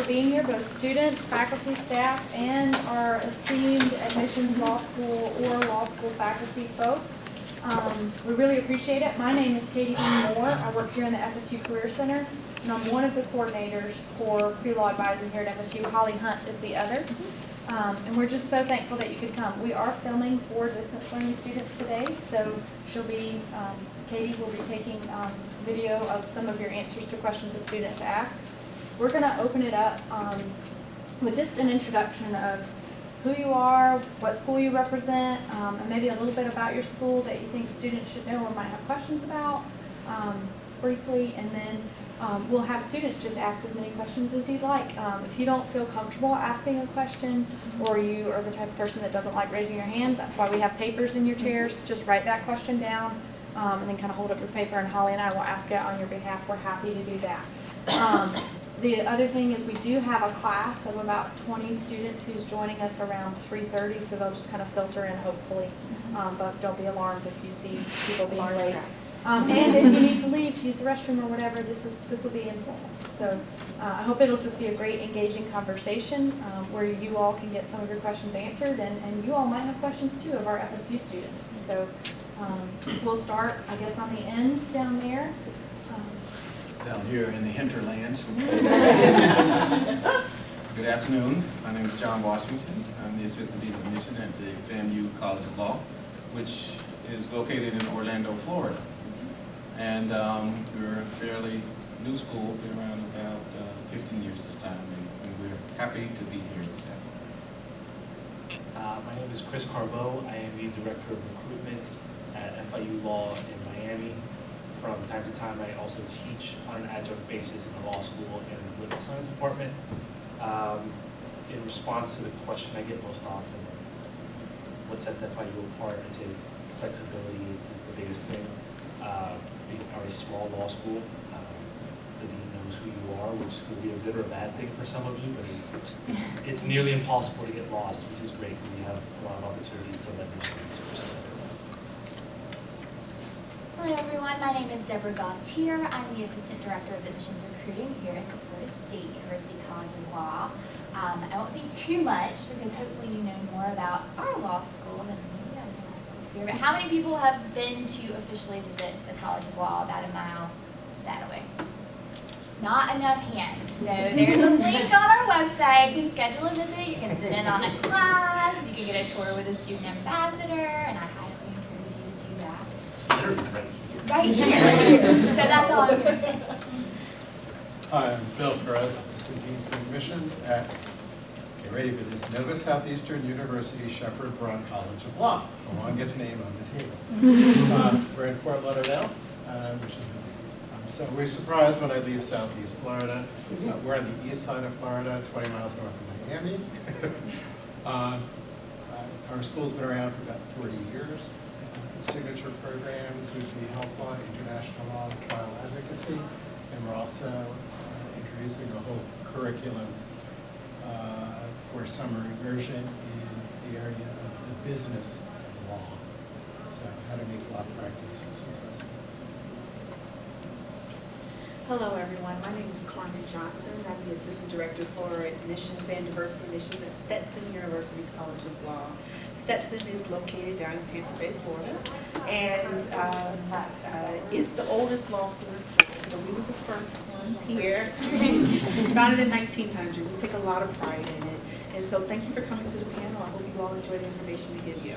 for being here, both students, faculty, staff, and our esteemed admissions law school or law school faculty folk. Um, we really appreciate it. My name is Katie Dean Moore. I work here in the FSU Career Center, and I'm one of the coordinators for pre-law advising here at FSU. Holly Hunt is the other. Um, and we're just so thankful that you could come. We are filming for distance learning students today, so she'll be, um, Katie will be taking um, video of some of your answers to questions that students ask. We're going to open it up um, with just an introduction of who you are, what school you represent, um, and maybe a little bit about your school that you think students should know or might have questions about um, briefly, and then um, we'll have students just ask as many questions as you'd like. Um, if you don't feel comfortable asking a question, or you are the type of person that doesn't like raising your hand, that's why we have papers in your chairs. Just write that question down, um, and then kind of hold up your paper, and Holly and I will ask it on your behalf. We're happy to do that. The other thing is we do have a class of about 20 students who's joining us around 3.30, so they'll just kind of filter in hopefully. Um, but don't be alarmed if you see people being late. Um, and if you need to leave to use the restroom or whatever, this is this will be informal. So uh, I hope it'll just be a great engaging conversation um, where you all can get some of your questions answered and, and you all might have questions too of our FSU students. So um, we'll start, I guess, on the end down there. Down here in the hinterlands. Good afternoon. My name is John Washington. I'm the Assistant Dean of Admission at the FAMU College of Law, which is located in Orlando, Florida. And um, we're a fairly new school, been around about uh, 15 years this time, and, and we're happy to be here this afternoon. Uh, my name is Chris Carbo. I am the Director of Recruitment at FIU Law in Miami. From time to time, I also teach on an adjunct basis in the law school and the political science department. Um, in response to the question I get most often, what sets FIU apart, I'd say flexibility is, is the biggest thing. Uh, are a small law school. Um, the dean knows who you are, which could be a good or a bad thing for some of you, but it's, it's nearly impossible to get lost, which is great because you have a lot of opportunities to leverage your resources. Hello everyone, my name is Deborah Gautier. I'm the Assistant Director of Admissions Recruiting here at the Florida State University College of Law. Um, I won't say too much because hopefully you know more about our law school than maybe other law schools here. But how many people have been to officially visit the College of Law about a mile that way? Not enough hands. So there's a link on our website to schedule a visit. You can sit in on a class, you can get a tour with a student ambassador, and I highly encourage you to do that. It's literally right here. So that's all I'm gonna say. Hi, I'm Bill Perez, Assistant Dean for Admissions at, get ready for this, Nova Southeastern University Shepard Broad College of Law, the longest name on the table. Uh, We're in Fort Lauderdale, uh, which is, I'm so, we're surprised when I leave Southeast Florida. Uh, We're on the east side of Florida, 20 miles north of Miami. Um, uh, Our school's been around for about 40 years. Signature programs would be health law, international law, and trial advocacy, and we're also uh, introducing a whole curriculum uh, for summer immersion in the area of the business of law. So how to make law practice successful. Hello, everyone. My name is Carmen Johnson. I'm the Assistant Director for Admissions and Diversity Admissions at Stetson University College of Law. Stetson is located down in Tampa Bay, Florida, and um, uh, is the oldest law school in Florida. So we were the first ones here, founded in 1900. We take a lot of pride in it. And so thank you for coming to the panel. I hope you all enjoy the information we give you.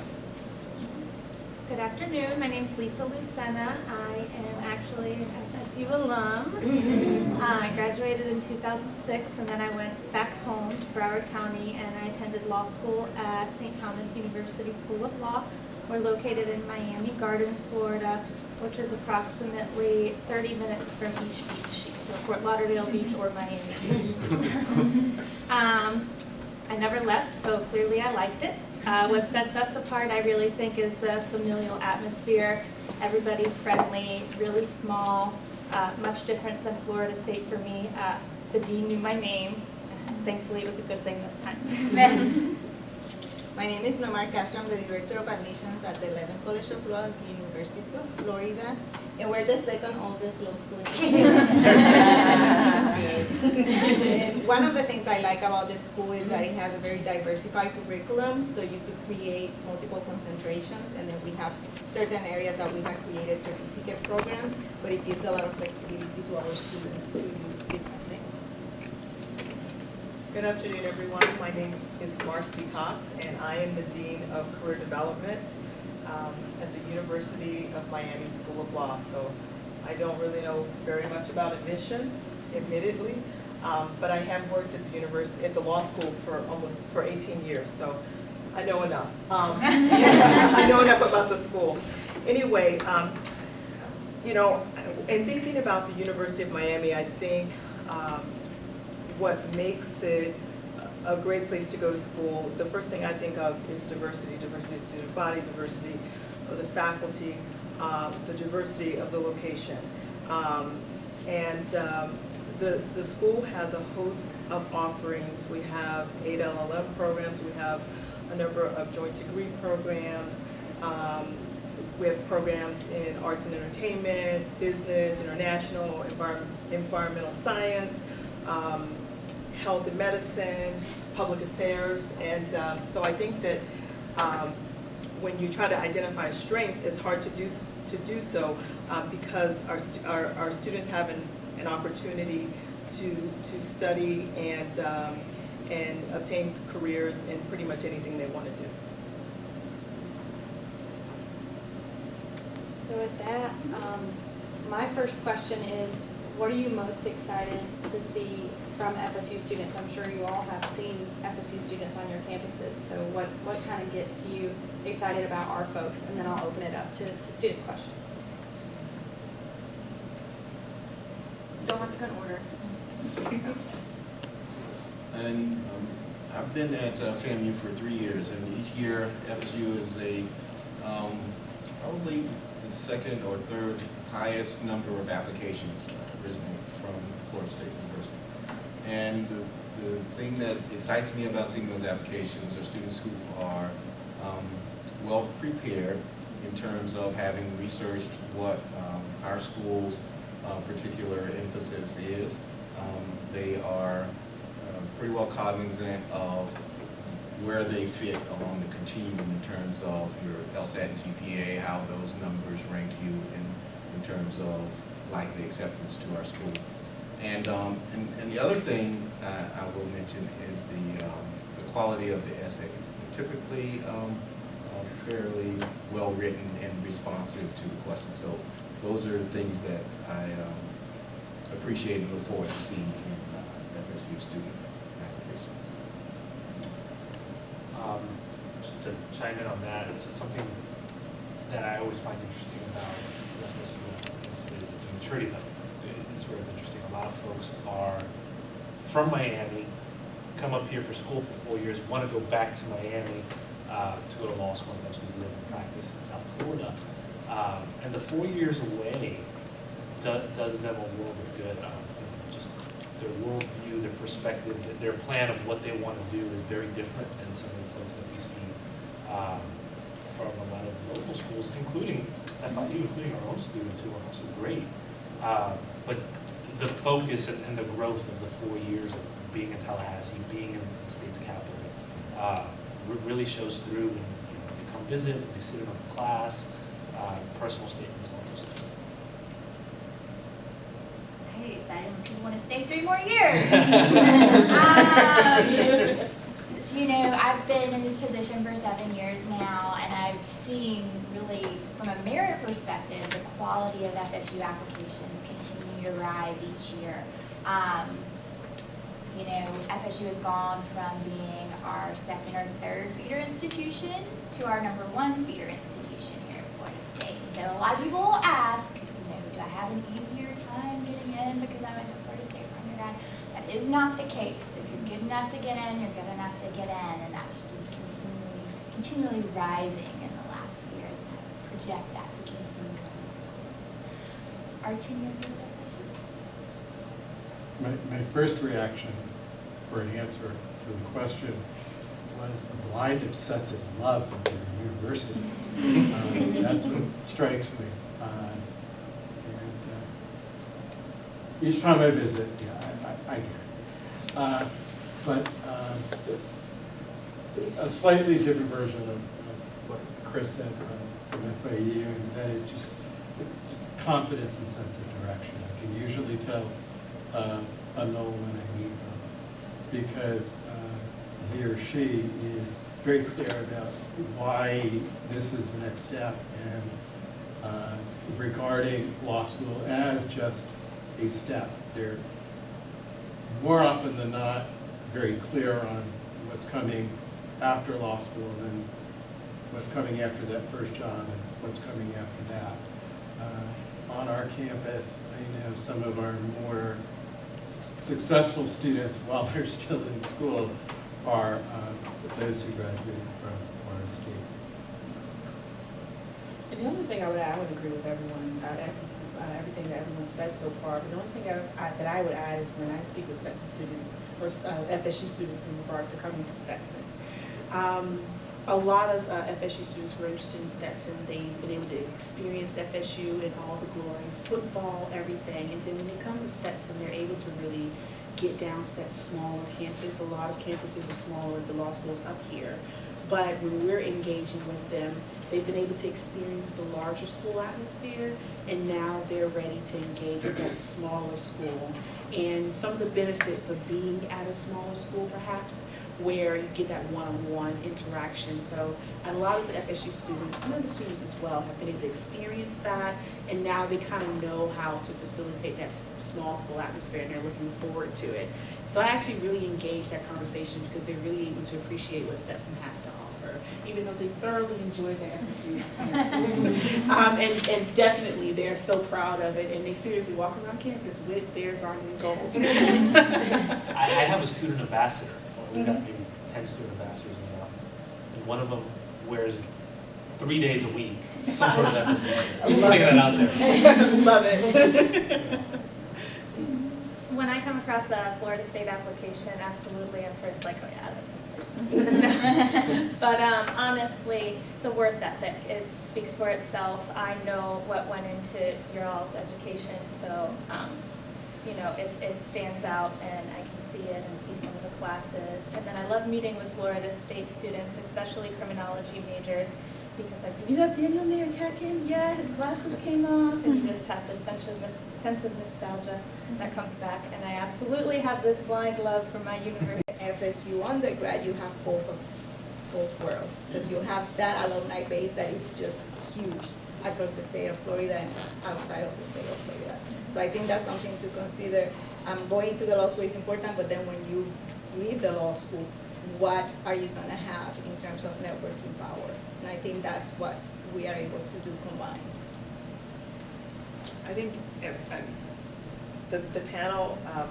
Good afternoon. My name is Lisa Lucena. I am actually an FSU alum. Uh, I graduated in 2006 and then I went back home to Broward County and I attended law school at St. Thomas University School of Law. We're located in Miami Gardens, Florida, which is approximately 30 minutes from each beach, so Fort Lauderdale Beach or Miami Beach. Um, I never left, so clearly I liked it. Uh, what sets us apart, I really think, is the familial atmosphere. Everybody's friendly, really small, uh, much different than Florida State for me. Uh, the dean knew my name. Thankfully, it was a good thing this time. My name is Nomar Castro. I'm the Director of Admissions at the Levin College of Law at the University of Florida, and we're the second oldest law school in the world. good. And one of the things I like about this school is that it has a very diversified curriculum, so you could create multiple concentrations, and then we have certain areas that we have created certificate programs, but it gives a lot of flexibility to our students to do different things. Good afternoon, everyone. My name is Marcy Cox, and I am the Dean of Career Development um, at the University of Miami School of Law. So I don't really know very much about admissions, admittedly, um, but I have worked at the university, at the law school for almost, for 18 years, so I know enough. Um, I know enough about the school. Anyway, um, you know, in thinking about the University of Miami, I think um, what makes it a great place to go to school, the first thing I think of is diversity, diversity of student body, diversity of the faculty, um, the diversity of the location. Um, and um, the, the school has a host of offerings. We have eight LLM programs, we have a number of joint degree programs. Um, we have programs in arts and entertainment, business, international, environment, environmental science, um, health and medicine, public affairs, and um, so I think that um, when you try to identify strength, it's hard to do to do so um, because our, our our students have an, an opportunity to to study and um, and obtain careers in pretty much anything they want to do. So with that, um, my first question is, what are you most excited to see from FSU students? I'm sure you all have seen FSU students on your campuses, so what, what kind of gets you excited about our folks? And then I'll open it up to, to student questions. Don't have to go in order. And um, I've been at uh, FAMU for three years, and each year FSU is a, um, probably the second or third highest number of applications uh, originating from Florida State University. And the, the thing that excites me about seeing those applications are students who are um, well prepared in terms of having researched what um, our school's uh, particular emphasis is. Um, they are uh, pretty well cognizant of where they fit along the continuum in terms of your LSAT and GPA, how those numbers rank you in, in terms of likely acceptance to our school. And, um, and, and the other thing uh, I will mention is the, um, the quality of the essays. Typically um, uh, fairly well-written and responsive to the question. So those are things that I um, appreciate and look forward to seeing in uh, FSU student applications. Um, Just to chime in on that, it's something that I always find interesting about this is, is the maturity level. It's of interesting. A lot of folks are from Miami, come up here for school for four years, want to go back to Miami uh, to go to law school eventually live and practice in South Florida. Um, And the four years away do- does them a world of good. um, Just their worldview, their perspective, their plan of what they want to do is very different than some of the folks that we see um, from a lot of local schools, including FIU, including our own students who are also great. Uh, But the focus and and the growth of the four years of being in Tallahassee, being in the state's capital, uh, really shows through when you know, they come visit, when they sit in a class, uh, personal statements, all those things. I when people want to stay three more years. Um, You know, I've been in this position for seven years now, and I've seen really, from a merit perspective, the quality of FSU applications continue to rise each year. Um, You know, FSU has gone from being our second or third feeder institution to our number one feeder institution here at Florida State. So a lot of people ask, you know, do I have an easier time getting in because I went to Florida State for undergrad? That is not the case. If you're good enough to get in, you're good enough to get in, and that's just continually, continually rising in the last few years, and I project that to continue. going forward. Our tenure My, my first reaction for an answer to the question was a blind obsessive love of your university. Um, That's what strikes me. Uh, And uh, each time I visit, yeah, I, I- I get it. Uh, But um, a slightly different version of of what Chris said from FIU, and that is just just confidence and sense of direction. I can usually tell uh, a no when I need them, because uh, he or she is very clear about why this is the next step, and uh, regarding law school as just a step. They're more often than not very clear on what's coming after law school and what's coming after that first job and what's coming after that. Uh, On our campus, I know some of our more successful students, while they're still in school, are um, those who graduated from Florida State. And the only thing I would add, I would agree with everyone, uh, every- uh, everything that everyone said so far. But the only thing I- I- that I would add is when I speak with Stetson students, or uh, FSU students in regards to coming to Stetson. Um, A lot of uh, FSU students were interested in Stetson. They've been able to experience FSU and all the glory, football, everything. And then when they come to Stetson, they're able to really get down to that smaller campus. A lot of campuses are smaller, the law school's up here. But when we're engaging with them, they've been able to experience the larger school atmosphere, and now they're ready to engage with that smaller school. And some of the benefits of being at a smaller school perhaps, where you get that one-on-one interaction. So a lot of the FSU students, some other students as well, have been able to experience that, and now they kind of know how to facilitate that small school atmosphere, and they're looking forward to it. So I actually really engaged that conversation because they're really able to appreciate what Stetson has to offer, even though they thoroughly enjoy their FSU experience. Um, and, and definitely, they're so proud of it, and they seriously walk around campus with their garnet and gold. I, I have a student ambassador, We've got maybe ten student ambassadors in the office, and one of them wears three days a week, some sort of FSU. Just putting that out there. Love it. Come across the Florida State application, absolutely, I'm first like, oh yeah, that's this person. But um, honestly, the work ethic, it speaks for itself. I know what went into your all's education, so, um, you know, it, it stands out and I can see it and see some of the classes. And then I love meeting with Florida State students, especially criminology majors, because like, did you have Daniel Maier-Katkin? Yeah, his glasses came off, and you just have this sense of, sense of nostalgia that comes back. And I absolutely have this blind love for my university. FSU undergrad, you have both of, both worlds, because you have that alumni base that is just huge across the state of Florida and outside of the state of Florida. So I think that's something to consider. Um, going to the law school is important, but then when you leave the law school, what are you gonna have in terms of networking power? And I think that's what we are able to do combined. I think uh, uh, the, the panel, um,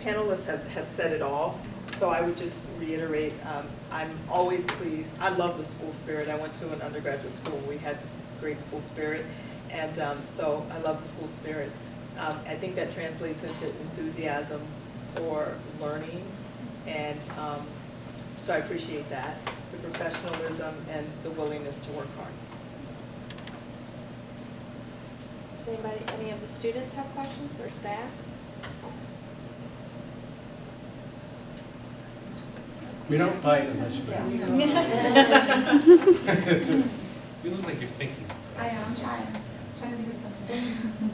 panelists have, have said it all. So I would just reiterate, um, I'm always pleased. I love the school spirit. I went to an undergraduate school. We had great school spirit. And um, so I love the school spirit. Um, I think that translates into enthusiasm for learning. And um, so I appreciate that, the professionalism and the willingness to work hard. Does anybody, any of the students have questions or staff? We don't bite unless you ask. You look like you're thinking. I know, I'm trying, trying to think of something.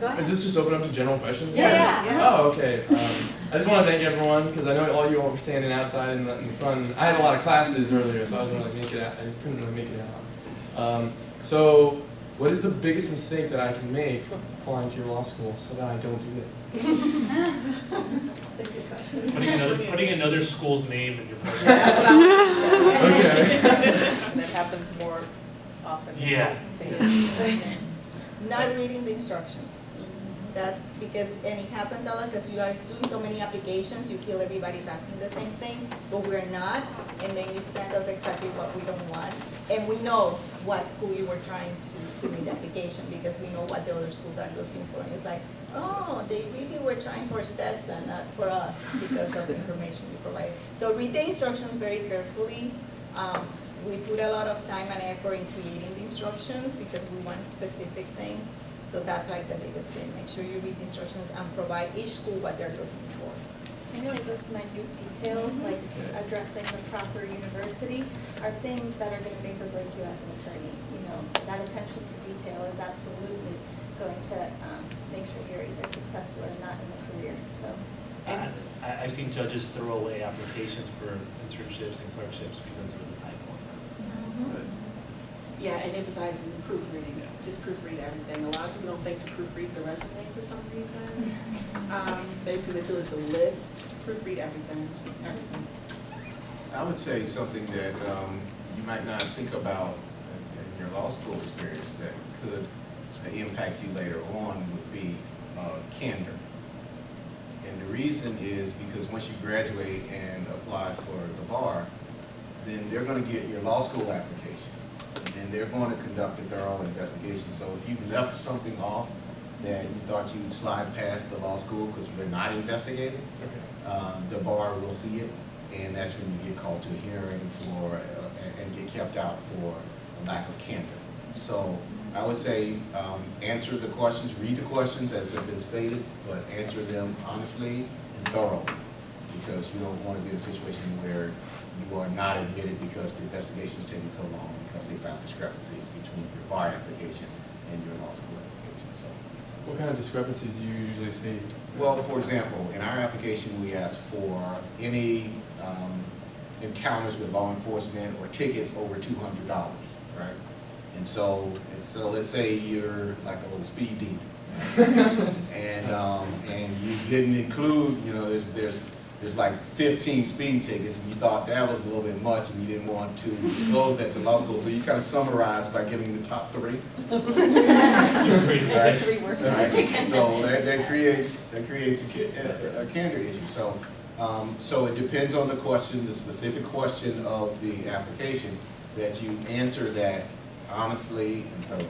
Go ahead. Is this just open up to general questions? Yeah, yeah. Oh, okay. Um, I just want to thank everyone because I know all you all were standing outside in the, in the sun. I had a lot of classes earlier, so I wasn't really make it out. I couldn't really make it out. Um, so, what is the biggest mistake that I can make applying to your law school so that I don't do it? That's a good question. Putting another, putting another school's name in your That's personal. what I was Okay. And that happens more often. than Yeah. Not reading the instructions. That's because, and it happens a lot because you are doing so many applications, you feel everybody's asking the same thing, but we're not. And then you send us exactly what we don't want. And we know what school you were trying to submit the application because we know what the other schools are looking for. And it's like, oh, they really were trying for Stetson, not for us because of the information we provided. So read the instructions very carefully. Um, we put a lot of time and effort in creating the instructions because we want specific things. So that's like the biggest thing, make sure you read the instructions and provide each school what they're looking for. And really those minute details, like addressing the proper university, are things that are gonna make or break you as an attorney. You know, that attention to detail is absolutely going to, um, make sure you're either successful or not in a career, so. I, I- I've seen judges throw away applications for internships and clerkships because of the typo. Yeah, and emphasizing the proofreading, just proofread everything. A lot of people don't think to proofread the resume for some reason. Um, maybe because they feel it's a list, proofread everything, everything. I would say something that um, you might not think about in in your law school experience that could impact you later on would be uh, candor. And the reason is because once you graduate and apply for the bar, then they're going to get your law school application. And they're going to conduct a thorough investigation. So if you left something off that you thought you'd slide past the law school because they're not investigating, Okay. um, the bar will see it, and that's when you get called to a hearing for, uh, and, and get kept out for a lack of candor. So I would say, um, answer the questions, read the questions as have been stated, but answer them honestly and thoroughly. Because you don't want to be in a situation where you are not admitted because the investigation is taking so long because they found discrepancies between your bar application and your law school application, so. What kind of discrepancies do you usually see? Well, for example, in our application, we ask for any um, encounters with law enforcement or tickets over two hundred dollars, right? And so, and so let's say you're like a little speed demon. And, um, and you didn't include, you know, there's, there's, there's like fifteen speeding tickets, and you thought that was a little bit much, and you didn't want to disclose that to law school, so you kind of summarized by giving the top three. Right? Right, so that, that creates, that creates a a, a candor issue, so, um, so it depends on the question, the specific question of the application, that you answer that honestly and thoroughly.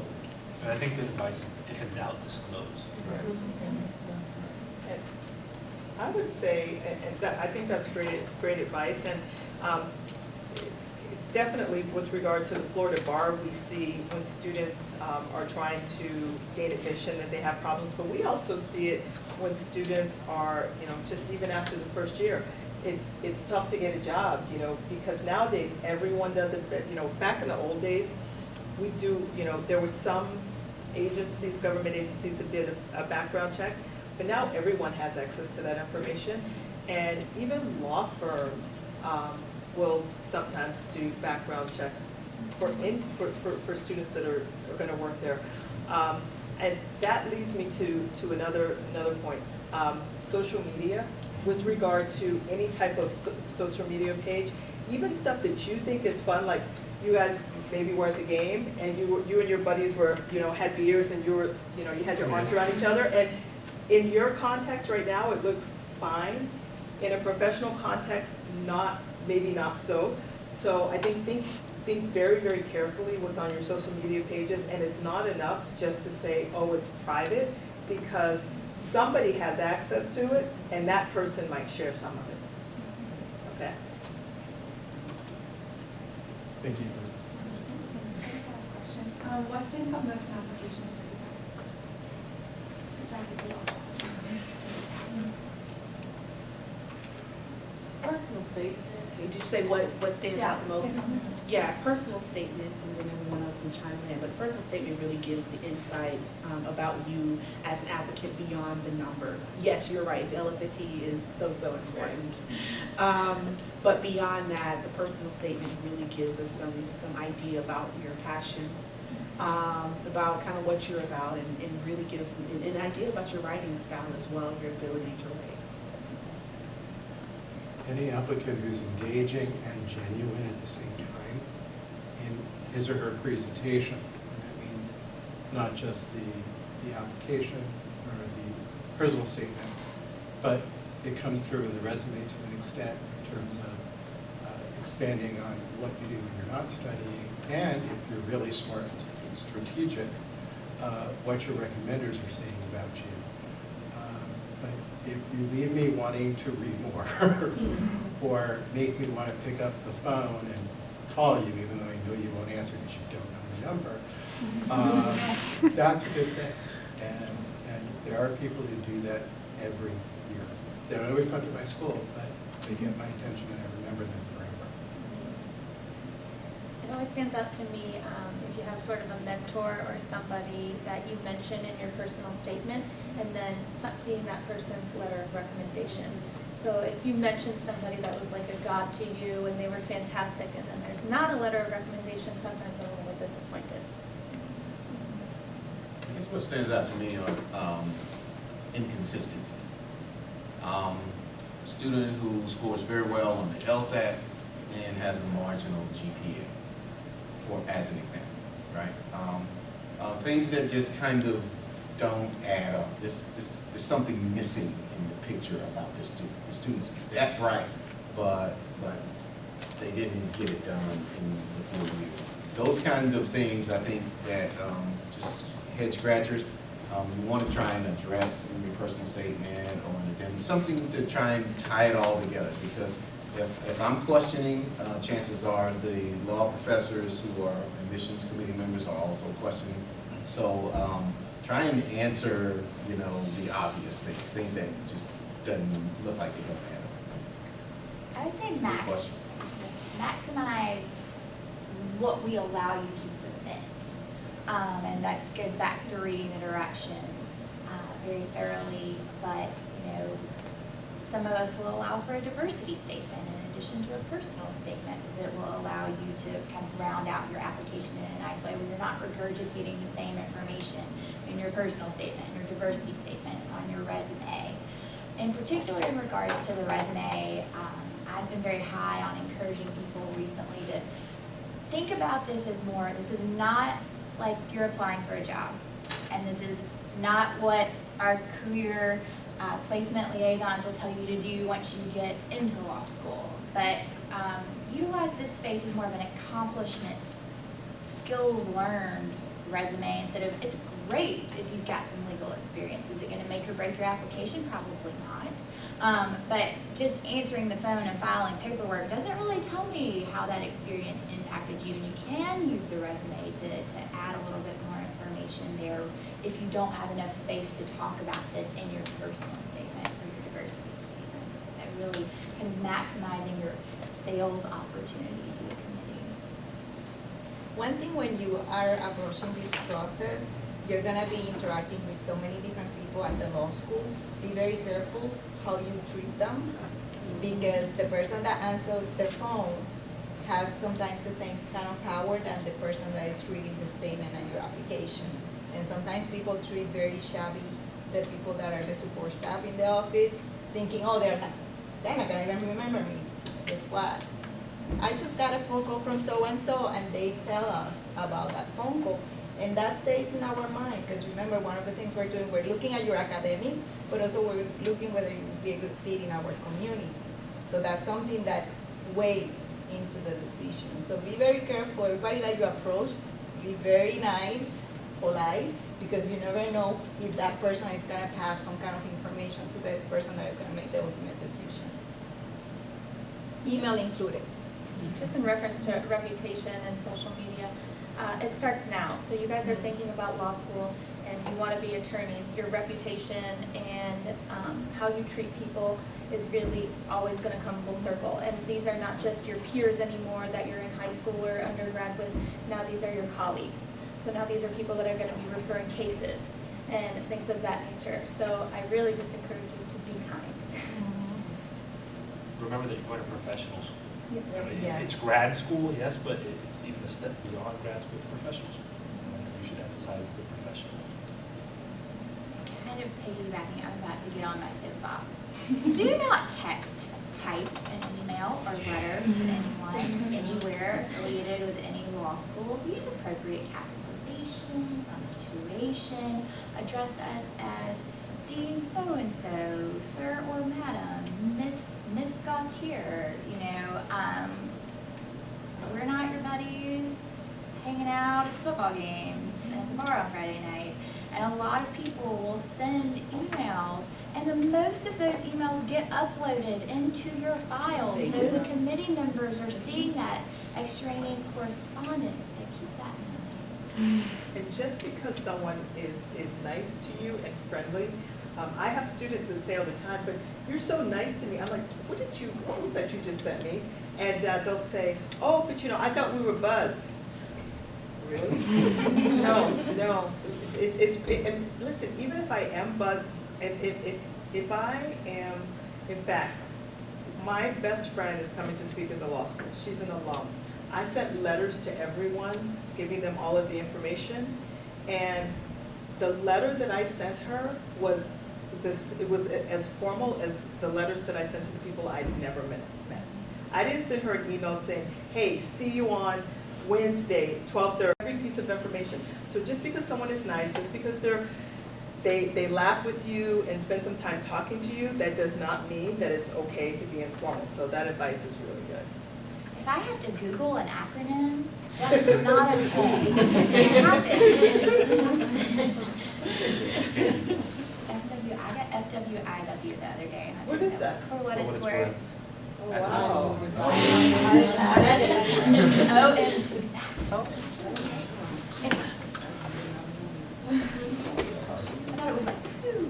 And I think the advice is if in doubt, disclose. And I would say, that, I think that's great, great advice, and um, definitely with regard to the Florida bar, we see when students um, are trying to gain admission that they have problems, but we also see it when students are, you know, just even after the first year. It's, it's tough to get a job, you know, because nowadays, everyone does it, you know, back in the old days, we do, you know, there were some agencies, government agencies that did a- a background check, but now everyone has access to that information. And even law firms um, will sometimes do background checks for, in, for, for, for students that are, are gonna work there. Um, And that leads me to, to another, another point. Um, Social media, with regard to any type of so- social media page, even stuff that you think is fun, like you guys maybe were at the game and you were, you and your buddies were, you know, had beers and you were, you know, you had your arms around each other. And in your context right now, it looks fine. In a professional context, not, maybe not so. So I think, think, think very, very carefully what's on your social media pages. And it's not enough just to say, oh, it's private, because somebody has access to it and that person might share some of it. Okay? Thank you. I just have a question. Um, what stands out most in applications for you guys? Besides the Personal statement, did you say what, what stands out the most? out the most. Yeah, personal statement, and then everyone else can chime in, but personal statement really gives the insight um, about you as an applicant beyond the numbers. Yes, you're right, the LSAT is so, so important. Um, But beyond that, the personal statement really gives us some, some idea about your passion, um, about kind of what you're about, and, and really gives an, an idea about your writing style as well, your ability to write. Any applicant who's engaging and genuine at the same time in his or her presentation, and that means not just the, the application or the personal statement, but it comes through in the resume to an extent in terms of uh, expanding on what you do when you're not studying, and if you're really smart and strategic, uh, what your recommenders are saying about you. If you leave me wanting to read more, or make me want to pick up the phone and call you, even though I know you won't answer because you don't know the number, um, that's a good thing. And, and there are people who do that every year. They don't always come to my school, but they get my attention and I remember them forever. It always stands out to me um, if you have sort of a mentor or somebody that you mention in your personal statement, and then seeing that person's letter of recommendation. So if you mentioned somebody that was like a god to you and they were fantastic, and then there's not a letter of recommendation, sometimes I'm a little disappointed. I guess what stands out to me are um, inconsistencies. Um, a student who scores very well on the LSAT and has a marginal GPA, for as an example, right? Um, uh, things that just kind of don't add up. This, this, there's something missing in the picture about this student. The student's that bright, but but they didn't get it done in the full year. Those kind of things, I think, that um, just head scratchers. Um, you want to try and address in your personal statement or in the something to try and tie it all together. Because if, if I'm questioning, uh, chances are the law professors who are admissions committee members are also questioning. So um, try and answer, you know, the obvious things, things that just doesn't look like they don't up. I would say max, maximize what we allow you to submit. Um, and that goes back to reading the directions, uh, very thoroughly, but, you know, some of us will allow for a diversity statement in addition to a personal statement that will allow you to kind of round out your application in a nice way where you're not regurgitating the same information in your personal statement, your diversity statement, on your resume. In particular, in regards to the resume, um, I've been very high on encouraging people recently to think about this as more, this is not like you're applying for a job. And this is not what our career uh, placement liaisons will tell you to do once you get into law school. But um, utilize this space as more of an accomplishment, skills learned resume instead of, it's great if you've got some legal experience. Is it gonna make or break your application? Probably not. Um, but just answering the phone and filing paperwork doesn't really tell me how that experience impacted you. And you can use the resume to, to add a little bit more information there if you don't have enough space to talk about this in your personal statement or your diversity statement. So really kind of maximizing your sales opportunity to the committee. One thing when you are approaching this process, you're gonna be interacting with so many different people at the law school. Be very careful how you treat them, because the person that answers the phone has sometimes the same kind of power than the person that is reading the statement and your application. And sometimes people treat very shabby the people that are the support staff in the office, thinking, oh, they're not, they're not gonna even remember me. Guess what? I just got a phone call from so-and-so, and they tell us about that phone call. And that stays in our mind, because remember, one of the things we're doing, we're looking at your academic, but also we're looking whether you would be a good fit in our community. So that's something that weighs into the decision. So be very careful, everybody that you approach, be very nice, polite, because you never know if that person is gonna pass some kind of information to the person that is gonna make the ultimate decision. Email included. Just in reference to reputation and social media, uh, it starts now. So you guys are thinking about law school and you want to be attorneys. Your reputation and um, how you treat people is really always going to come full circle. And these are not just your peers anymore that you're in high school or undergrad with. Now these are your colleagues. So now these are people that are going to be referring cases and things of that nature. So I really just encourage you to be kind. Remember that you're going to professional school. I mean, Yes. It's grad school, yes, but it's even a step beyond grad school to professional school. And You should emphasize the professional. Kind of piggybacking, I'm about to get on my soapbox. Do not text, type an email or letter to anyone, anywhere affiliated with any law school. Use appropriate capitalization, punctuation, address us as Dean so-and-so, sir or madam, Miss, Miss Gautier, you know, um, we're not your buddies hanging out at football games and at the bar on Friday night. And a lot of people will send emails, and the most of those emails get uploaded into your files. They So do. the committee members are seeing that extraneous correspondence, so keep that in mind. And just because someone is, is nice to you and friendly, um, I have students that say all the time, but you're so nice to me. I'm like, what did you, what was that you just sent me? And uh, they'll say, oh, but you know, I thought we were buds. Really? No, no. It, it's, it- and listen, even if I am bud, if, if, if, if I am, in fact, my best friend is coming to speak at the law school. She's an alum. I sent letters to everyone, giving them all of the information. And the letter that I sent her was this, it was as formal as the letters that I sent to the people I'd never met. met. I didn't send her an email saying, hey, see you on Wednesday, twelve thirty, every piece of information. So just because someone is nice, just because they're, they, they laugh with you and spend some time talking to you, that does not mean that it's okay to be informal. So that advice is really good. If I have to Google an acronym, that is not okay. It happens. FW, I got the other day. and I What know. that? For what For it's worth. Wow. Oh, and who's that? I thought it was like, ooh.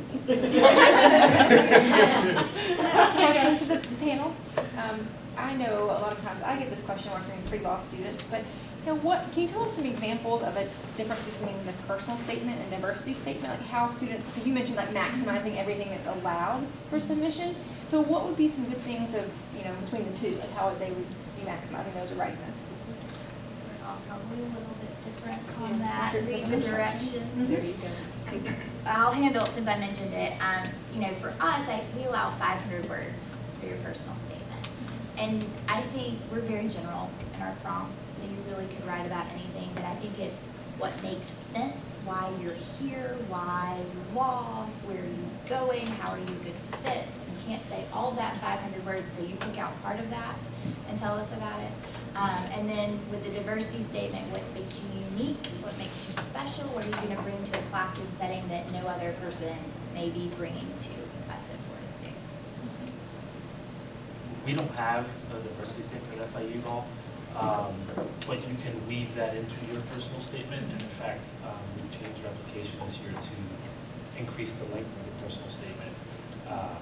Last question to the panel. Um, I know a lot of times I get this question working with pre-law students, but you know, what, can you tell us some examples of a difference between the personal statement and diversity statement? Like how students, because you mentioned like maximizing everything that's allowed for submission. So what would be some good things of, you know, between the two, like how would they would be maximizing those or writing those? We're all probably a little bit different on that, read the directions. There you go. I'll handle it since I mentioned it. Um, you know, for us, I, we allow five hundred words for your personal statement. And I think we're very general in our prompts, so you really could write about anything, but I think it's what makes sense, why you're here, why you law, where are you going, how are you a good fit. You can't say all that five hundred words, so you pick out part of that and tell us about it. Um, and then with the diversity statement, what makes you unique, what makes you special, what are you gonna bring to a classroom setting that no other person may be bringing to us at Florida State? We don't have a diversity statement at FIU law, um, but you can weave that into your personal statement. And in fact, um, we've changed our application this year to increase the length of the personal statement. Uh,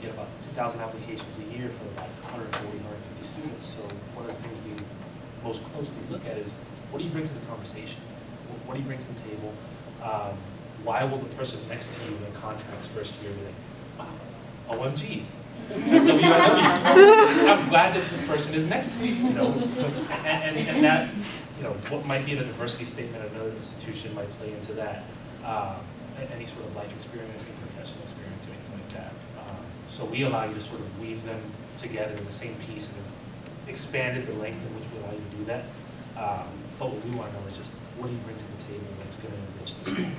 We get about 2,000 applications a year for about 140, 150 students. So one of the things we most closely look at is, what do you bring to the conversation? What- What do you bring to the table? Um, Why will the person next to you in the contracts first year be like, wow, OMG, I'm glad that this person is next to me, you know, and, and, and that, you know, what might be the diversity statement of another institution might play into that. Um, any sort of life experience, any professional experience, or anything like that. Um, So we allow you to sort of weave them together in the same piece and expanded the length in which we allow you to do that. Um, But what we want to know is just, what do you bring to the table that's going to enrich this school?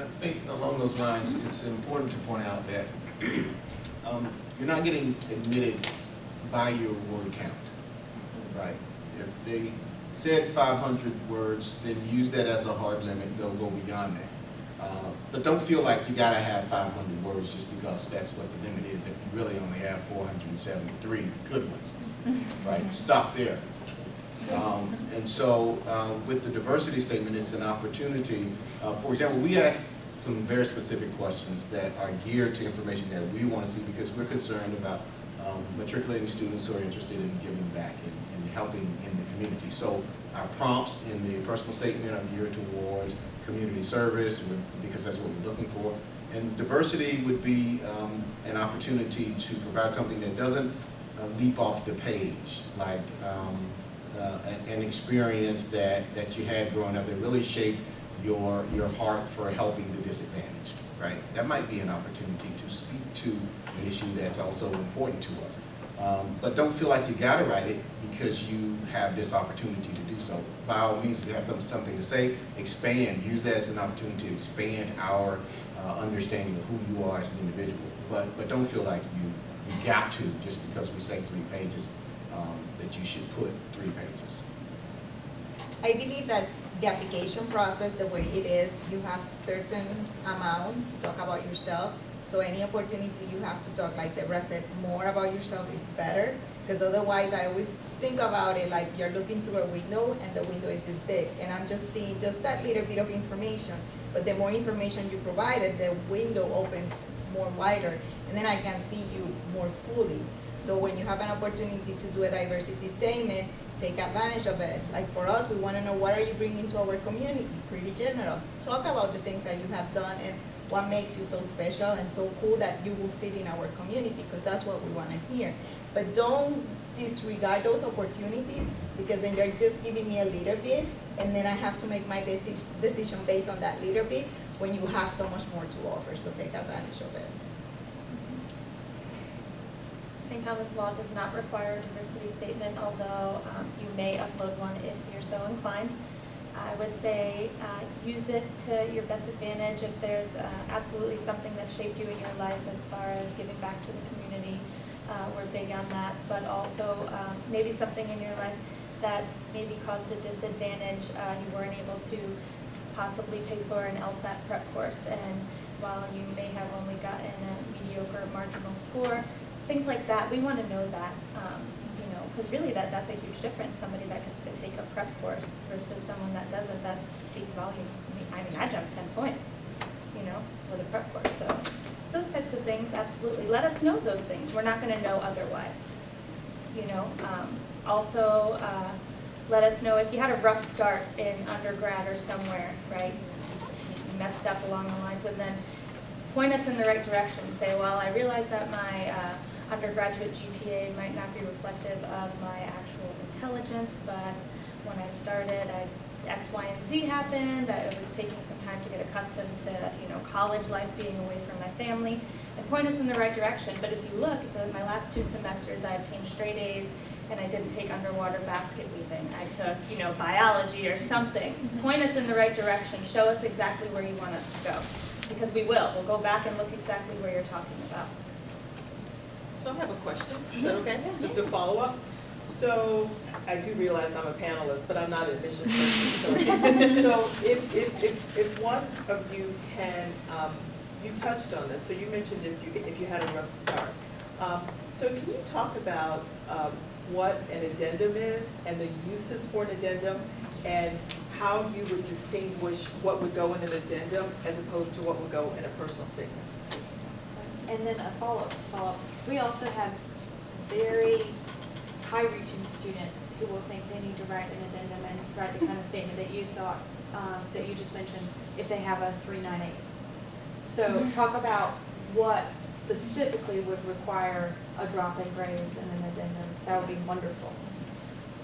I think along those lines, it's important to point out that um, you're not getting admitted by your word count, right? If they said 500 words, then use that as a hard limit, they'll go beyond that. Uh, But don't feel like you gotta have 500 words just because that's what the limit is, if you really only have 473 good ones, right? Stop there. Um, And so uh, with the diversity statement, it's an opportunity. uh, For example, we ask some very specific questions that are geared to information that we want to see because we're concerned about um, matriculating students who are interested in giving back and and helping in the community. So our prompts in the personal statement are geared towards community service because that's what we're looking for. And diversity would be um, an opportunity to provide something that doesn't uh, leap off the page, like um, uh, an- experience that, that you had growing up that really shaped your, your heart for helping the disadvantaged, right? That might be an opportunity to speak to an issue that's also important to us. Um, But don't feel like you gotta write it because you have this opportunity to do so. By all means, if you have some- something to say, expand, use that as an opportunity to expand our uh, understanding of who you are as an individual. But, but don't feel like you, you got to, just because we say three pages, that you should put three pages. I believe that the application process, the way it is, you have certain amount to talk about yourself. So any opportunity you have to talk, like Deborah said, more about yourself is better. Because otherwise, I always think about it like you're looking through a window and the window is this big, and I'm just seeing just that little bit of information. But the more information you provided, the window opens more wider, and then I can see you more fully. So when you have an opportunity to do a diversity statement, take advantage of it. Like for us, we want to know what are you bringing to our community, pretty general. Talk about the things that you have done and what makes you so special and so cool that you will fit in our community, because that's what we want to hear. But don't disregard those opportunities, because then you're just giving me a little bit, and then I have to make my deci- decision based on that little bit, when you have so much more to offer, so take advantage of it. St. Thomas Law does not require a diversity statement, although um, you may upload one if you're so inclined. I would say uh, use it to your best advantage if there's uh, absolutely something that shaped you in your life as far as giving back to the community. Uh, We're big on that, but also um, maybe something in your life that maybe caused a disadvantage. Uh, You weren't able to possibly pay for an LSAT prep course, and while you may have only gotten a mediocre marginal score, things like that, we want to know that, um, you know, because really that, that's a huge difference, somebody that gets to take a prep course versus someone that doesn't, that speaks volumes to me. I mean, I jumped ten points, you know, for the prep course, so those types of things, absolutely. Let us know those things, we're not going to know otherwise, you know. Um, Also, uh, let us know if you had a rough start in undergrad or somewhere, right? You messed up along the lines, and then point us in the right direction. Say, well, I realize that my uh, undergraduate GPA might not be reflective of my actual intelligence, but when I started, I, X, Y, and Z happened. I was taking some time to get accustomed to, you know, college life, being away from my family, and point us in the right direction. But if you look, the, my last two semesters, I obtained straight A's, and I didn't take underwater basket weaving. I took, you know, biology or something. Point us in the right direction. Show us exactly where you want us to go because we will. We'll go back and look exactly where you're talking about. So I have a question, is that okay? Just a follow up. So I do realize I'm a panelist, but I'm not an admissions person. So so if, if, if, if one of you can, um, you touched on this, so you mentioned if you, if you had a rough start. Um, So can you talk about um, what an addendum is and the uses for an addendum? And how you would distinguish what would go in an addendum as opposed to what would go in a personal statement? And then a follow-up, follow-up. We also have very high-reaching students who will think they need to write an addendum and write the kind of statement that you thought, um, that you just mentioned, if they have a three nine eight. So talk about what specifically would require a drop in grades and an addendum. That would be wonderful.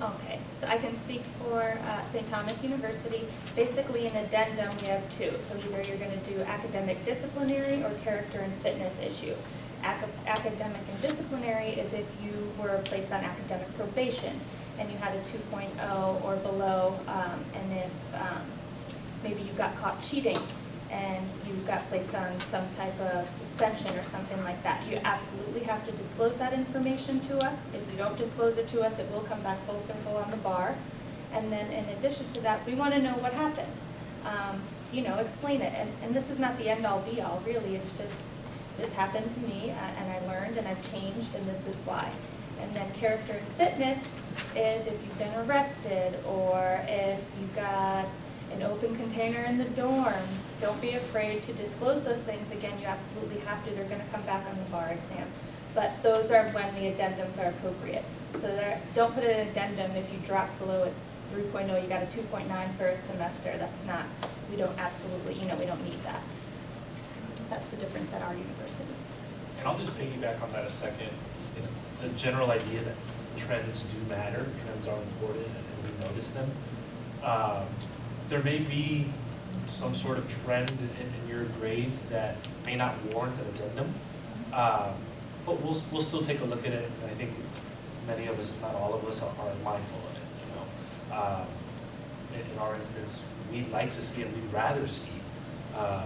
Okay, so I can speak for uh, St. Thomas University. Basically, in addendum, we have two. So either you're going to do academic disciplinary or character and fitness issue. Aca- Academic and disciplinary is if you were placed on academic probation and you had a 2.0 or below, um, and if um, maybe you got caught cheating and you got placed on some type of suspension or something like that. You absolutely have to disclose that information to us. If you don't disclose it to us, it will come back full circle on the bar. And then in addition to that, we want to know what happened. Um, You know, explain it. And, and this is not the end-all be-all, really. It's just, this happened to me uh, and I learned and I've changed and this is why. And then character and fitness is if you've been arrested or if you got an open container in the dorm. Don't be afraid to disclose those things. Again, you absolutely have to. They're going to come back on the bar exam. But those are when the addendums are appropriate. So don't put an addendum if you drop below a 3.0, you got a 2.9 for a semester. That's not, we don't absolutely, you know, we don't need that. That's the difference at our university. And I'll just piggyback on that a second. The general idea that trends do matter, trends are important, and we notice them. Um, There may be some sort of trend in, in your grades that may not warrant an addendum. Um, But we'll, we'll still take a look at it, and I think many of us, if not all of us, are are mindful of it, you know. Um, In, in our instance, we'd like to see and we'd rather see, uh,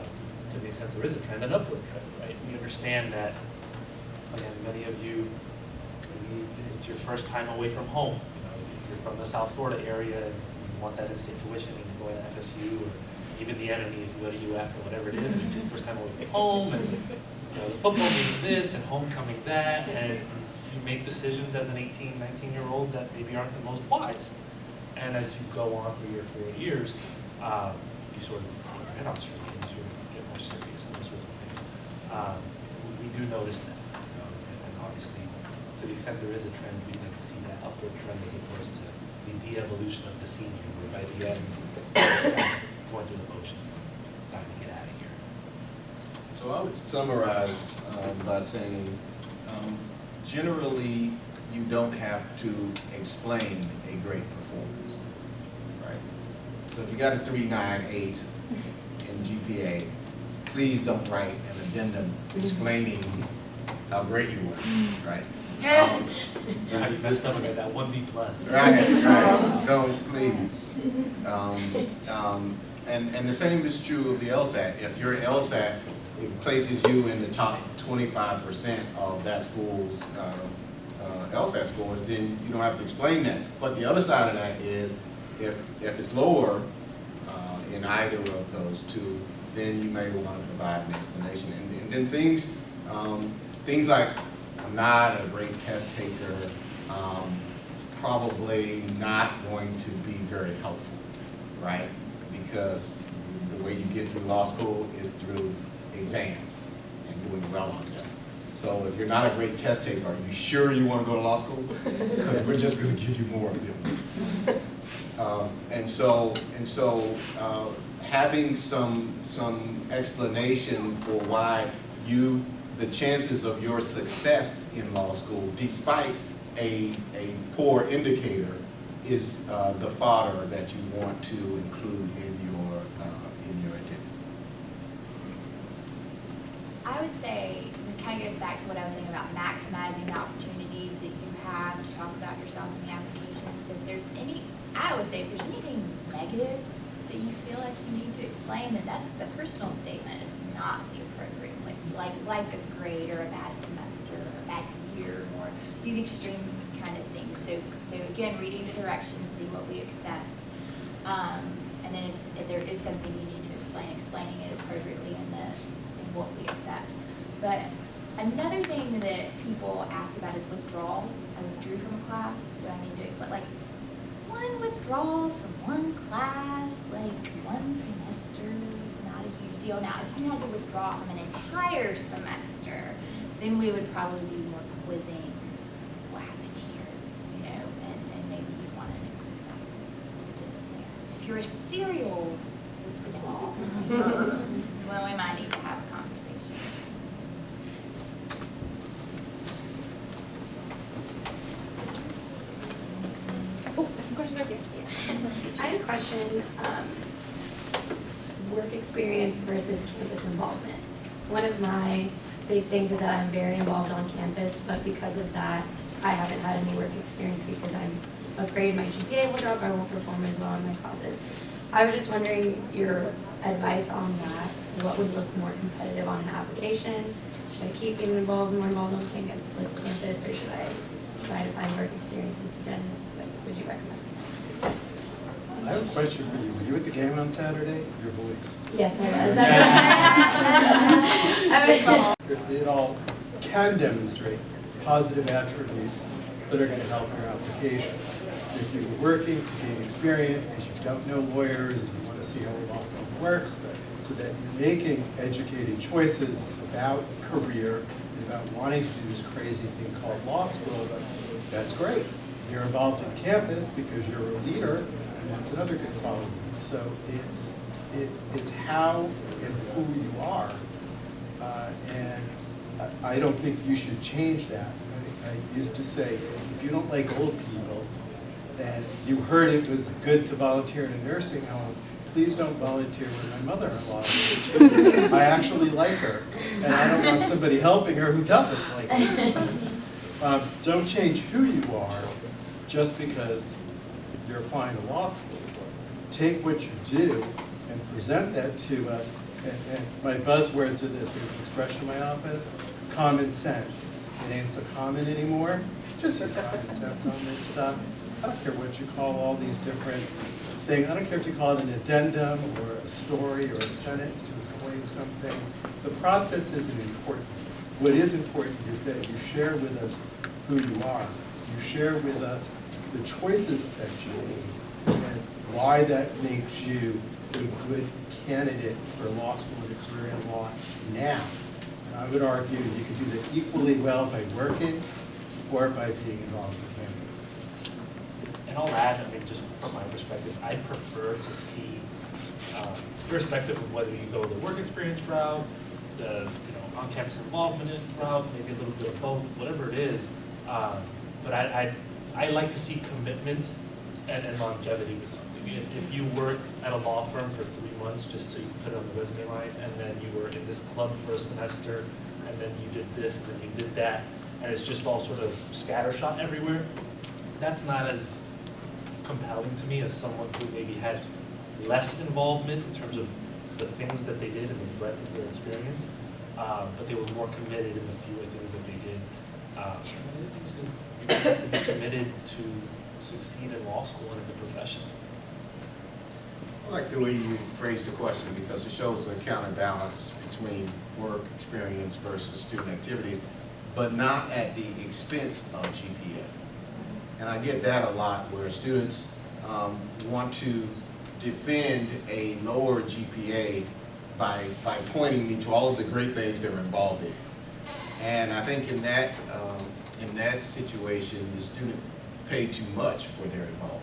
to the extent there is a trend, an upward trend, right? We understand that, again, many of you, it's your first time away from home, you know, if you're from the South Florida area and you want that in-state tuition and going to FSU or even the enemy if you UF or whatever it is, it's your first time away from home and you know, the football means this and homecoming that, and you make decisions as an 18, 19 year old that maybe aren't the most wise. And as you go on through your four years, um, you sort of put your head on straight and you sort of get more serious and those sorts of things. Um, we, we do notice that, you know, and, and obviously, to the extent there is a trend, we'd like to see that upward trend as opposed to the de-evolution of the senior, where by the end, going through the motions, time to get out of here. So I would summarize um, by saying, um, generally, you don't have to explain a great performance, right? So if you got a three, nine, eight in GPA, please don't write an addendum explaining how great you were, right? How you messed up and that one B plus. Right, right, don't, please. Um, um, and, and the same is true of the LSAT. If your LSAT, places you in the top twenty-five percent of that school's, uh, uh, LSAT scores, then you don't have to explain that. But the other side of that is, if, if it's lower, uh, in either of those two, then you may want to provide an explanation. And, and then things, um, things like, I'm not a great test taker, um, it's probably not going to be very helpful, right? Because the way you get through law school is through exams and doing well on them. So if you're not a great test taker, are you sure you want to go to law school? Because we're just going to give you more of them. Um, and so, and so, uh, having some, some explanation for why you, the chances of your success in law school, despite a, a poor indicator, is uh, the fodder that you want to include in your, uh, in your. I would say, this kind of goes back to what I was saying about maximizing the opportunities that you have to talk about yourself in the application. So if there's any, I would say if there's anything negative that you feel like you need to explain, then that's the personal statement. It's not the appropriate like, like a grade or a bad semester or a bad year or these extreme kind of things. So, so again, reading the directions, see what we accept. Um, and then if, if there is something you need to explain, explaining it appropriately in the, in what we accept. But another thing that people ask about is withdrawals. I withdrew from a class, do I need to explain, like, one withdrawal from one class, like, one semester is not a huge deal. Now, if you had to withdraw from an entire semester, then we would probably be more quizzing what happened here, you know, and, and maybe you'd want to include that. If you're a serial withdrawal, well, we might need to have a conversation. Oh, question back here. I had a question, um, work experience versus campus involvement. One of my big things is that I'm very involved on campus, but because of that, I haven't had any work experience because I'm afraid my GPA will drop, I won't perform as well in my classes. I was just wondering your advice on that. What would look more competitive on an application? Should I keep being involved, more involved on campus, or should I try to find work experience instead? What would you recommend? I have a question for you. Were you at the game on Saturday? Your voice. Yes, I was. That's I was It it all can demonstrate positive attributes that are going to help your application. If you're working to gain experience, because you don't know lawyers and you want to see how the law firm works, so that you're making educated choices about career, and about wanting to do this crazy thing called law school, that's great. You're involved in campus because you're a leader, and that's another good quality. So it's, it's, it's how and who you are uh, And I- I don't think you should change that. I I used to say, if you don't like old people, and you heard it was good to volunteer in a nursing home, please don't volunteer with my mother-in-law. I actually like her, and I don't want somebody helping her who doesn't like her. Um, Don't change who you are just because you're applying to law school. Take what you do and present that to us. And- And my buzzwords are this, an expression in my office, common sense. It ain't so common anymore, just use common sense on this stuff. I don't care what you call all these different thing, I don't care if you call it an addendum or a story or a sentence to explain something, the process isn't important. What is important is that you share with us who you are. You share with us the choices that you made and why that makes you a good candidate for law school and a career in law now. And I would argue you can do that equally well by working or by being involved in campus. And I'll add, I mean, just from my perspective, I prefer to see, um, irrespective of whether you go the work experience route, the, you know, on-campus involvement route, maybe a little bit of both, whatever it is. um, But I, I, I like to see commitment and and longevity with something. If, if you work at a law firm for three months, just can put it on the resume line, and then you were in this club for a semester, and then you did this, and then you did that, and it's just all sort of scattershot everywhere, that's not as compelling to me as someone who maybe had less involvement in terms of the things that they did and the breadth of their experience, uh, but they were more committed in the fewer things that they did. Uh, and I think it's because you have to be committed to succeed in law school and in the profession. I like the way you phrased the question because it shows the counterbalance between work experience versus student activities, but not at the expense of GPA. And I get that a lot where students um, want to defend a lower GPA by, by pointing me to all of the great things they're involved in. And I think in that, um, in that situation, the student paid too much for their involvement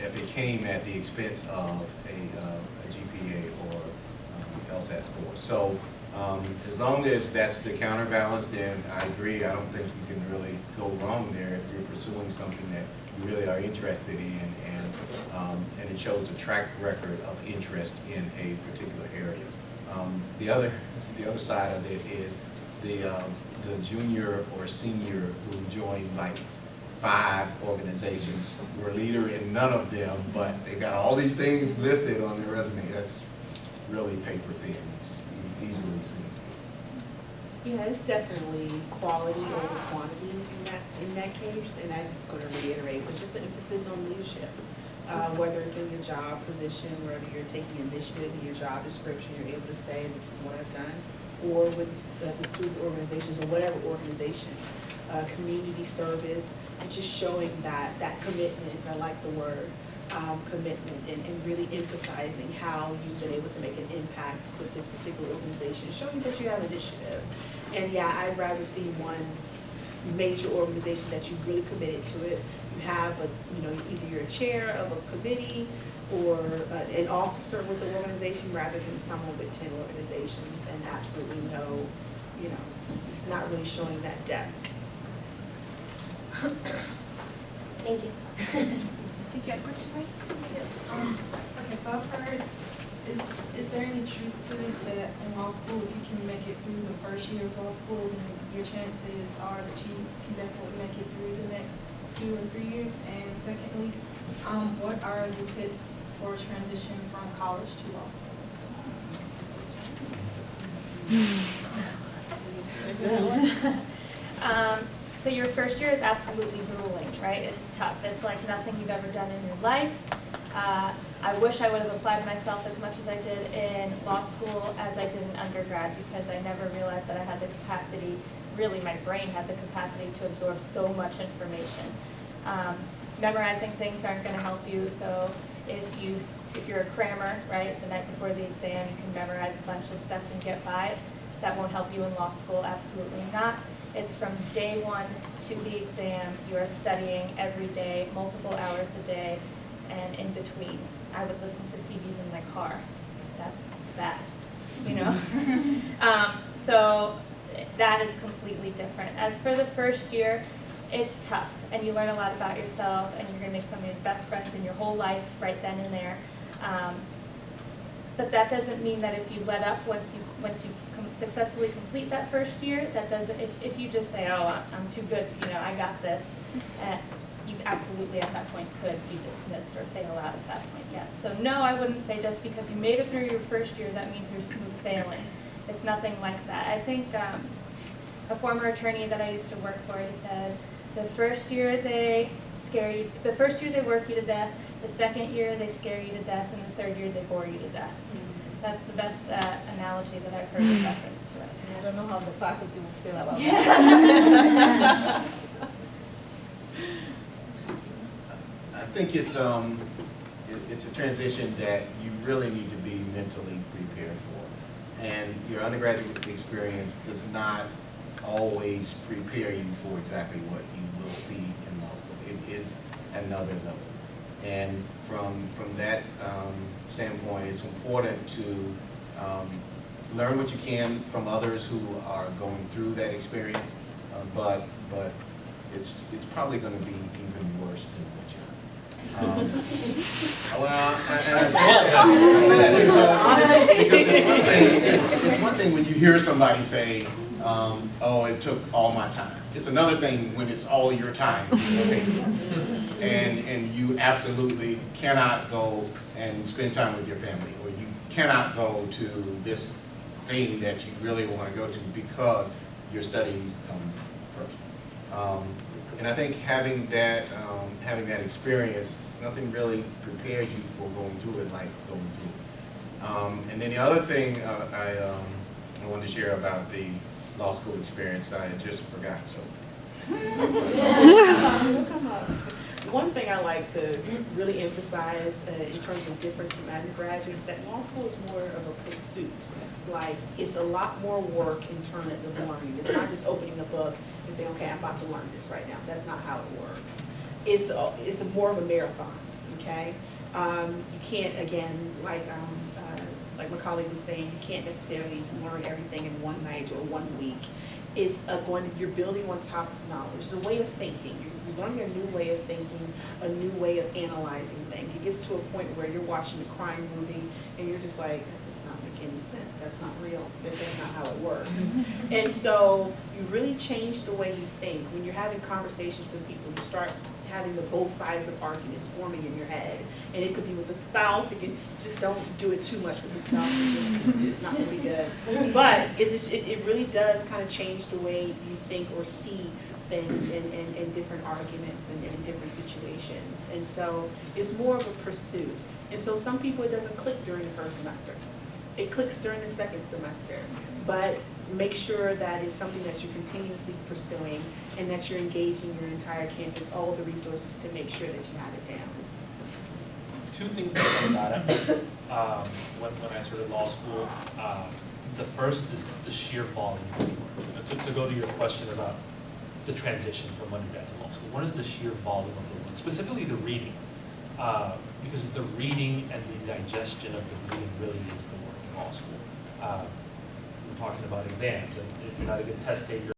if it came at the expense of a, uh, a GPA or um, LSAT score. So um, as long as that's the counterbalance, then I agree. I don't think you can really go wrong there if you're pursuing something that you really are interested in and, um, and it shows a track record of interest in a particular area. Um, the other, the other side of it is the, um, the junior or senior who joined like five organizations. We're leader in none of them, but they got all these things listed on their resume. That's really paper thin. It's easily seen. Yeah, it's definitely quality over quantity in that, in that case, and I just going to reiterate, but just the emphasis on leadership. Uh, whether it's in your job position, whether you're taking initiative in your job description, you're able to say, this is what I've done, or with uh, the student organizations or whatever organization, uh, community service, and just showing that, that commitment, I like the word, um, commitment, and, and really emphasizing how you've been able to make an impact with this particular organization, showing that you have initiative. And yeah, I'd rather see one major organization that you've really committed to it. You have a, you know, either you're a chair of a committee or uh, an officer with the organization rather than someone with ten organizations and absolutely no, you know, it's not really showing that depth. Thank you. Think you had a question, right? Yes, um, okay, so I've heard, is, is there any truth to this that in law school, if you can make it through the first year of law school, then your chances are that you can definitely make it through the next two or three years? And secondly, um, what are the tips for transition from college to law school? Um, so your first year is absolutely grueling, right? It's tough. It's like nothing you've ever done in your life. Uh, I wish I would have applied myself as much as I did in law school as I did in undergrad because I never realized that I had the capacity, really my brain had the capacity to absorb so much information. Um, memorizing things aren't going to help you, so if you, if you're a crammer, right, the night before the exam, you can memorize a bunch of stuff and get by. That won't help you in law school, absolutely not. It's from day one to the exam, you are studying every day, multiple hours a day, and in between. I would listen to CDs in my car. That's that, you know? um, so that is completely different. As for the first year, it's tough, and you learn a lot about yourself, and you're gonna make some of your best friends in your whole life right then and there. Um, but that doesn't mean that if you let up once you once you com successfully complete that first year, that doesn't. If, if you just say, "Oh, I'm, too good," you know, I got this, uh, you absolutely at that point could be dismissed or fail out at that point. Yes. So no, I wouldn't say just because you made it through your first year that means you're smooth sailing. It's nothing like that. I think um, a former attorney that I used to work for, he said, The first year they scare you, the first year they work you to death, the second year they scare you to death, and the third year they bore you to death. That's the best uh, analogy that I've heard in reference to it. I don't know how the faculty will feel about that. I think it's, um, it- it's a transition that you really need to be mentally prepared for. And your undergraduate experience does not always prepare you for exactly what you will see in law school. It is another level. And from, from that um, standpoint, it's important to um, learn what you can from others who are going through that experience, uh, but, but it's, it's probably gonna be even worse than what you're. Um, Well, and and I say that, I say that because, because it's one thing, it's it's one thing when you hear somebody say, um, oh, it took all my time. It's another thing when it's all your time. And, and you absolutely cannot go and spend time with your family, or you cannot go to this thing that you really want to go to because your studies come first. Um, and I think having that, um, having that experience, nothing really prepares you for going through it like going through it. Um, and then the other thing uh, I, um, I wanted to share about the law school experience, I had just forgot, so. One thing I like to really emphasize uh, in terms of difference from undergraduate is that law school is more of a pursuit. Like, it's a lot more work in terms of learning. It's not just opening a book and saying, okay, I'm about to learn this right now. That's not how it works. It's, a- it's a more of a marathon, okay? Um, you can't, again, like, um, uh, like my colleague was saying, you can't necessarily learn everything in one night or one week. It's a going, you're building on top of knowledge. It's a way of thinking. You're you're learning a new way of thinking, a new way of analyzing things. It gets to a point where you're watching a crime movie and you're just like, that does not make any sense. That's not real. That's not how it works. And so you really change the way you think. When you're having conversations with people, you start having the both sides of arguments forming in your head. And it could be with a spouse, it can, just don't do it too much with a spouse, it's not really good. But it is, it, it really does kind of change the way you think or see things in, in, in different arguments and in different situations. And so it's more of a pursuit. And so some people, it doesn't click during the first semester. It clicks during the second semester. But make sure that it's something that you're continuously pursuing and that you're engaging your entire campus, all the resources to make sure that you have it down. two things that out at me um, when, when I started law school. Um, the first is the sheer volume to, to go to your question about the transition from undergrad to law school, what is the sheer volume of the work, specifically the reading? Uh, because the reading and the digestion of the reading really is the work in law school. Uh, we're talking about exams, and if you're not a good test taker,